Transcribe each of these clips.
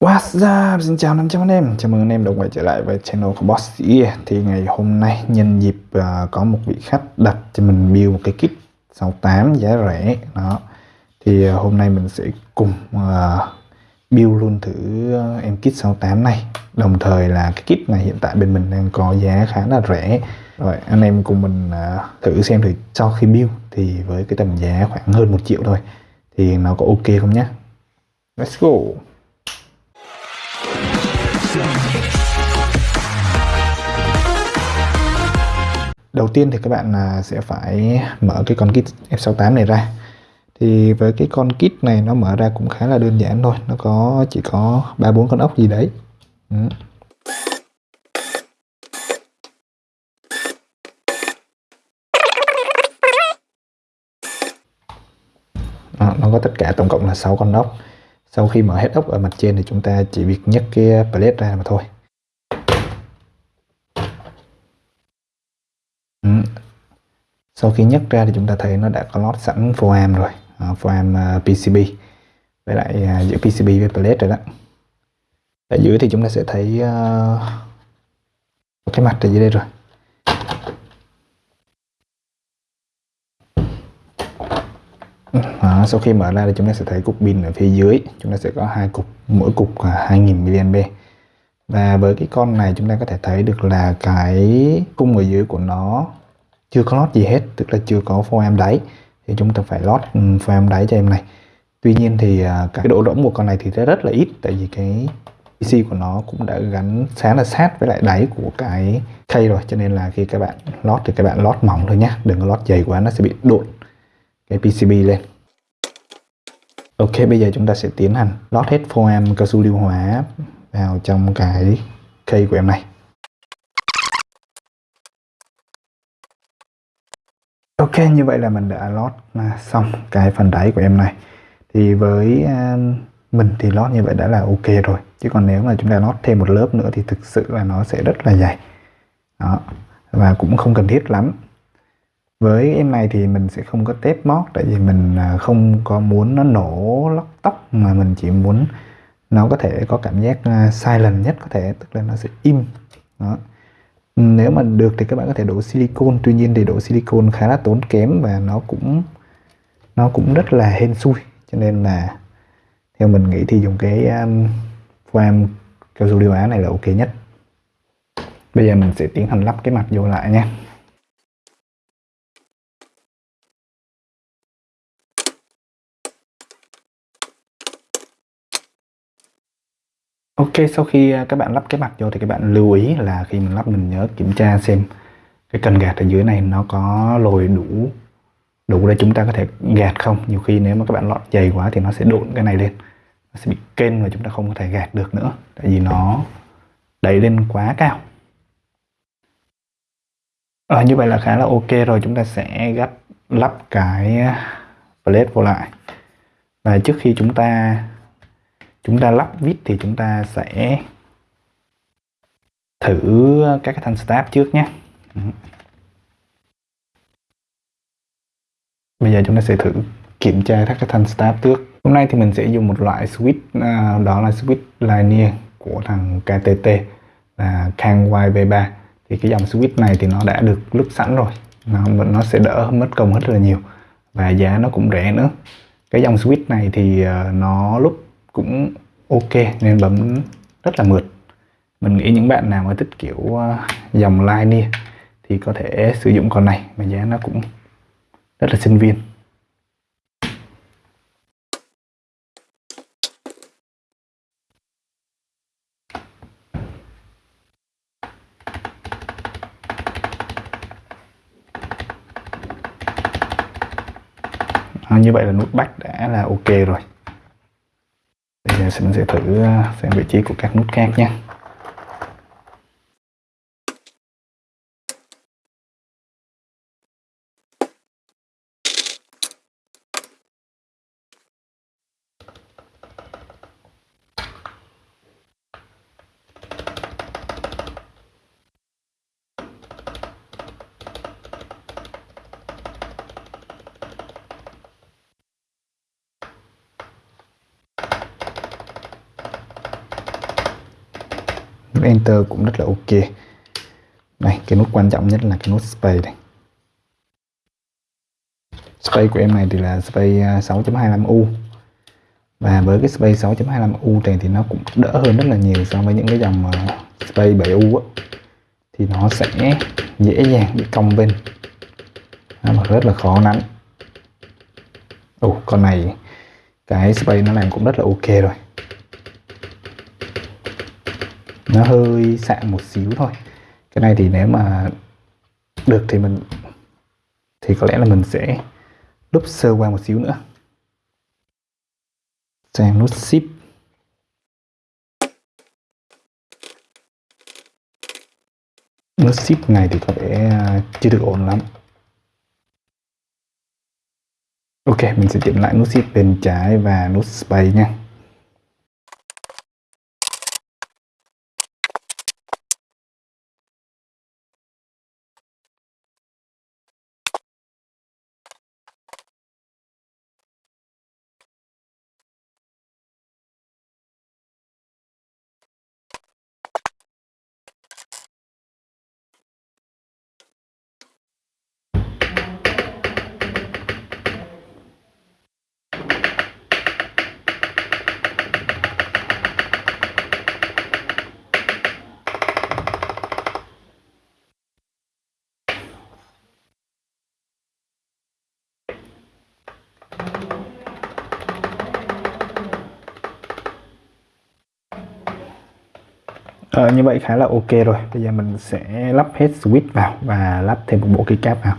What's up? Xin chào 500 anh em, chào mừng anh em đã quay trở lại với channel của Boss Ear Thì ngày hôm nay nhân dịp uh, có một vị khách đặt cho mình build một cái kit 68 giá rẻ. Đó. Thì uh, hôm nay mình sẽ cùng uh, build luôn thử uh, em kit 68 này. Đồng thời là cái kit này hiện tại bên mình đang có giá khá là rẻ. Rồi anh em cùng mình uh, thử xem thử sau khi build thì với cái tầm giá khoảng hơn 1 triệu thôi. Thì nó có ok không nhé Let's go đầu tiên thì các bạn à, sẽ phải mở cái con kit F68 này ra. Thì với cái con kit này nó mở ra cũng khá là đơn giản thôi. Nó có, chỉ có ba bốn con ốc gì đấy. Ừ. Nó có tất cả tổng cộng là 6 con ốc sau khi mở hết ốc ở mặt trên thì chúng ta chỉ việc nhấc cái palette ra mà thôi. Ừ. sau khi nhấc ra thì chúng ta thấy nó đã có lót sẵn foam rồi. À, foam ờ, uh, PCB với lại ờ, uh, giữa PCB với palette rồi đó. Ở dưới thì chúng ta sẽ thấy uh, cái mặt ở dưới đây rồi Đó, sau khi mở ra thì chúng ta sẽ thấy cục pin ở phía dưới. Chúng ta sẽ có hai cục, mỗi cục là 2000 mAh và với cái con này chúng ta có thể thấy được là cái cung ở dưới của nó chưa có lót gì hết, tức là chưa có foam đáy. Thì chúng ta phải lót ừ, foam đáy cho em này. Tuy nhiên thì à, cái độ rỗng của con này thì rất là ít, tại vì cái PC của nó cũng đã gắn khá là sát với lại đáy của cái khay rồi. Cho nên là khi các bạn lót thì các bạn lót mỏng thôi nhé đừng có lót dày quá, nó sẽ bị độn cái PCB lên. Ok, bây giờ chúng ta sẽ tiến hành lót hết foam cao su lưu hóa vào trong cái cây của em này. Ok, như vậy là mình đã lót à, xong cái phần đáy của em này. Thì với à, mình thì lót như vậy đã là ok rồi. Chứ còn nếu mà chúng ta lót thêm một lớp nữa thì thực sự là nó sẽ rất là dày. Đó, và cũng không cần thiết lắm với em này thì mình sẽ không có tép mót tại vì mình à, không có muốn nó nổ lóc tóc mà mình chỉ muốn nó có thể có cảm giác uh, silent nhất có thể tức là nó sẽ im. Đó. Nếu mà được thì các bạn có thể đổ silicon tuy nhiên thì đổ silicon khá là tốn kém và nó cũng nó cũng rất là hên xui. Cho nên là theo mình nghĩ thì dùng cái um, foam cao su điều á này là ok nhất. Bây giờ mình sẽ tiến hành lắp cái mặt vô lại nha. Ok, sau khi à, các bạn lắp cái mặt vô thì các bạn lưu ý là khi mình lắp mình nhớ kiểm tra xem cái cần gạt ở dưới này nó có lồi đủ đủ để chúng ta có thể gạt không. Nhiều khi nếu mà các bạn lọt dày quá thì nó sẽ độn cái này lên. Nó sẽ bị kênh và chúng ta không có thể gạt được nữa. Tại vì nó đẩy lên quá cao. À, như vậy là khá là ok rồi. Chúng ta sẽ gắt lắp cái à, plate vô lại. Và trước khi chúng ta chúng ta lắp vít thì chúng ta sẽ thử các cái thanh stab trước nhé. Bây giờ chúng ta sẽ thử kiểm tra các cái thanh stab trước. Hôm nay thì mình sẽ dùng một loại switch à, đó là switch linear của thằng KTT là Kang YB3 thì cái dòng switch này thì nó đã được lúc sẵn rồi. Nó, nó sẽ đỡ mất công rất là nhiều và giá nó cũng rẻ nữa. Cái dòng switch này thì à, nó lúc cũng ok nên bấm rất là mượt. Mình nghĩ những bạn nào mà thích kiểu ờ, dòng linear thì có thể sử dụng con này mà giá nó cũng rất là sinh viên. À, như vậy là nút back đã là ok rồi mình sẽ thử ờ, xem vị trí của các nút khác nhé enter cũng rất là ok. Đây cái nút quan trọng nhất là cái nút space này. Space của em này thì là space à, 6.25u và với cái space 6.25u này thì nó cũng đỡ hơn rất là nhiều so với những cái dòng à, space 7u á. Thì nó sẽ dễ dàng bị cong bên. Và rất là khó nắn. Ồ, con này, cái space nó làm cũng rất là ok rồi nó hơi sạn một xíu thôi. Cái này thì nếu mà được thì mình, thì có lẽ là mình sẽ đúc sơ qua một xíu nữa. Sang nút ship nút ship này thì có vẻ à, chưa được ổn lắm. Ok, mình sẽ chỉnh lại nút ship bên trái và nút space nha. À, như vậy khá là ok rồi. Bây giờ mình sẽ lắp hết switch vào và lắp thêm một bộ keycap vào.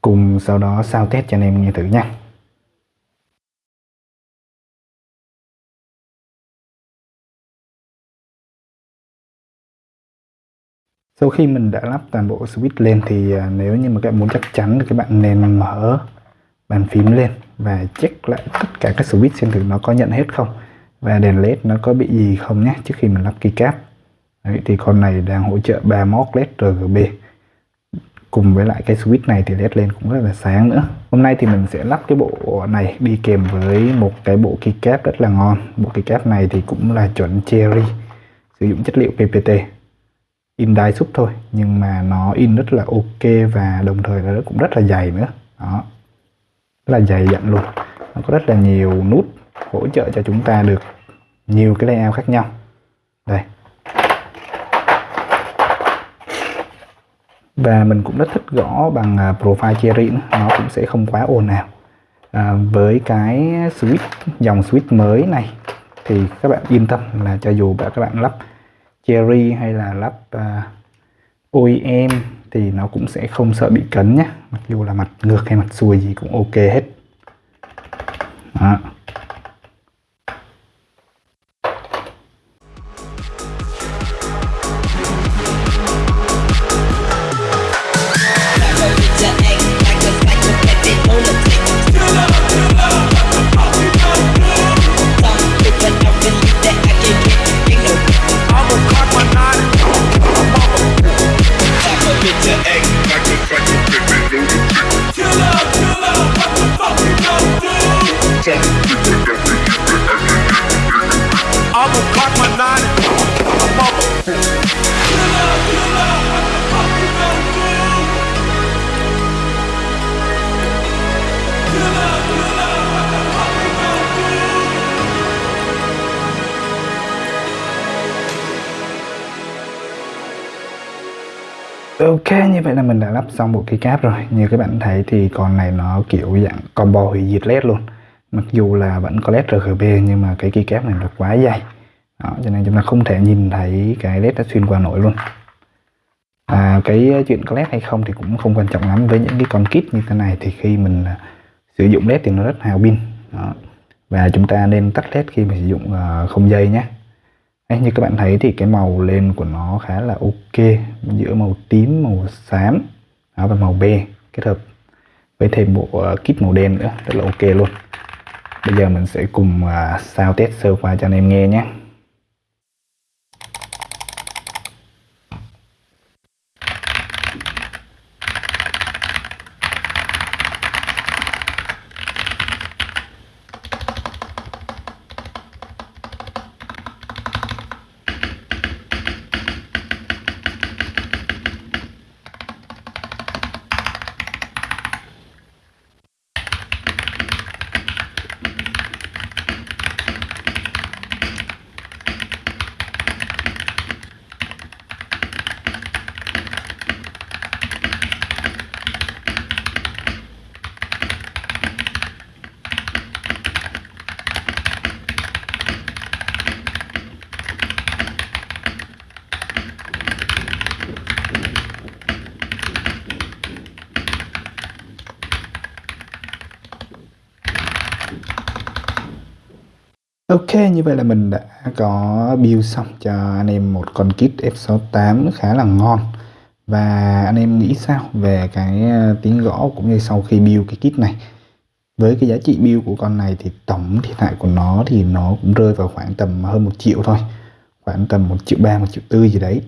Cùng sau đó sao test cho anh em nghe thử nha. Sau khi mình đã lắp toàn bộ switch lên thì à, nếu như mà các bạn muốn chắc chắn thì các bạn nên mở bàn phím lên và check lại tất cả các switch xem thử nó có nhận hết không. Và đèn led nó có bị gì không nhé trước khi mình lắp keycap Đấy, thì con này đang hỗ trợ 31 led RGB cùng với lại cái switch này thì led lên cũng rất là sáng nữa. Hôm nay thì mình sẽ lắp cái bộ này đi kèm với một cái bộ keycap rất là ngon. Bộ keycap này thì cũng là chuẩn cherry sử dụng chất liệu PPT in đai súp thôi nhưng mà nó in rất là ok và đồng thời là nó cũng rất là dày nữa. Đó rất là dày dặn luôn. Nó có rất là nhiều nút hỗ trợ cho chúng ta được nhiều cái layout khác nhau. Đây. Và mình cũng rất thích gõ bằng à, profile cherry nữa. nó cũng sẽ không quá ồn ào. À, với cái switch dòng switch mới này thì các bạn yên tâm là cho dù các bạn lắp cherry hay là lắp à, uh, OEM thì nó cũng sẽ không sợ bị cấn nhé mặc dù là mặt ngược hay mặt xuôi gì cũng ok hết. Ok, như vậy là mình đã lắp xong bộ keycap rồi. Như các bạn thấy thì con này nó kiểu dạng combo hủy diệt led luôn. Mặc dù là vẫn có led RGB nhưng mà cái keycap này nó quá dày. Đó, Cho nên chúng ta không thể nhìn thấy cái led đã xuyên qua nổi luôn. À, Cái chuyện có led hay không thì cũng không quan trọng lắm. Với những cái con kit như thế này thì khi mình à, sử dụng led thì nó rất hào pin. Và chúng ta nên tắt led khi mà sử dụng à, không dây nhé. Đấy, như các bạn thấy thì cái màu lên của nó khá là ok giữa màu tím màu xám đó, và màu be kết hợp với thêm bộ ờ, kit màu đen nữa rất là ok luôn. Bây giờ mình sẽ cùng à, sao test sơ qua cho anh em nghe nhé. Ok, như vậy là mình đã có build xong cho anh em một con kit F68 khá là ngon. Và anh em nghĩ sao về cái ờ, tiếng gõ cũng như sau khi build cái kit này? Với cái giá trị build của con này thì tổng thiệt hại của nó thì nó cũng rơi vào khoảng tầm hơn một triệu thôi. Khoảng tầm một triệu ba, một triệu tư gì đấy.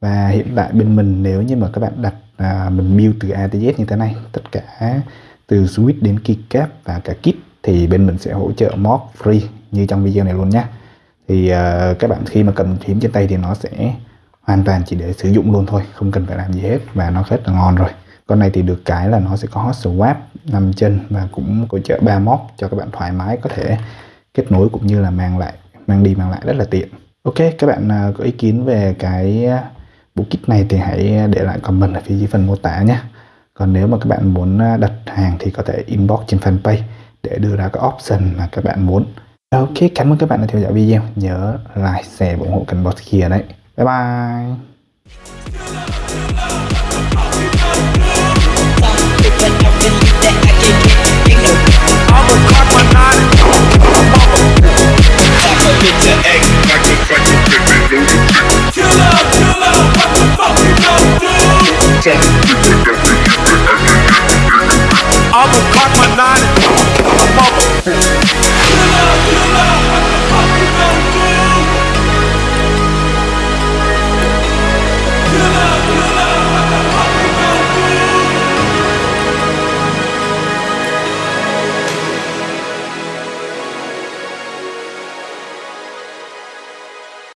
Và hiện tại bên mình nếu như mà các bạn đặt à, mình build từ A tới Z như thế này Tất cả từ switch đến keycap và cả kit thì bên mình sẽ hỗ trợ mod free như trong video này luôn nhé. Thì uh, các bạn khi mà cầm phím trên tay thì nó sẽ hoàn toàn chỉ để sử dụng luôn thôi không cần phải làm gì hết và nó rất là ngon rồi. Con này thì được cái là nó sẽ có hot swap nằm chân và cũng hỗ trợ ba móc cho các bạn thoải mái có thể kết nối cũng như là mang lại mang đi mang lại rất là tiện. Ok các bạn uh, có ý kiến về cái ờ, bộ kit này thì hãy để lại comment ở phía dưới phần mô tả nhé. Còn nếu mà các bạn muốn đặt hàng thì có thể inbox trên fanpage để đưa ra cái option mà các bạn muốn. Dạ, ok, cảm ơn các bạn đã theo dõi video. Nhớ like, share và ủng hộ kênh bot kia đấy. Bye bye. you know.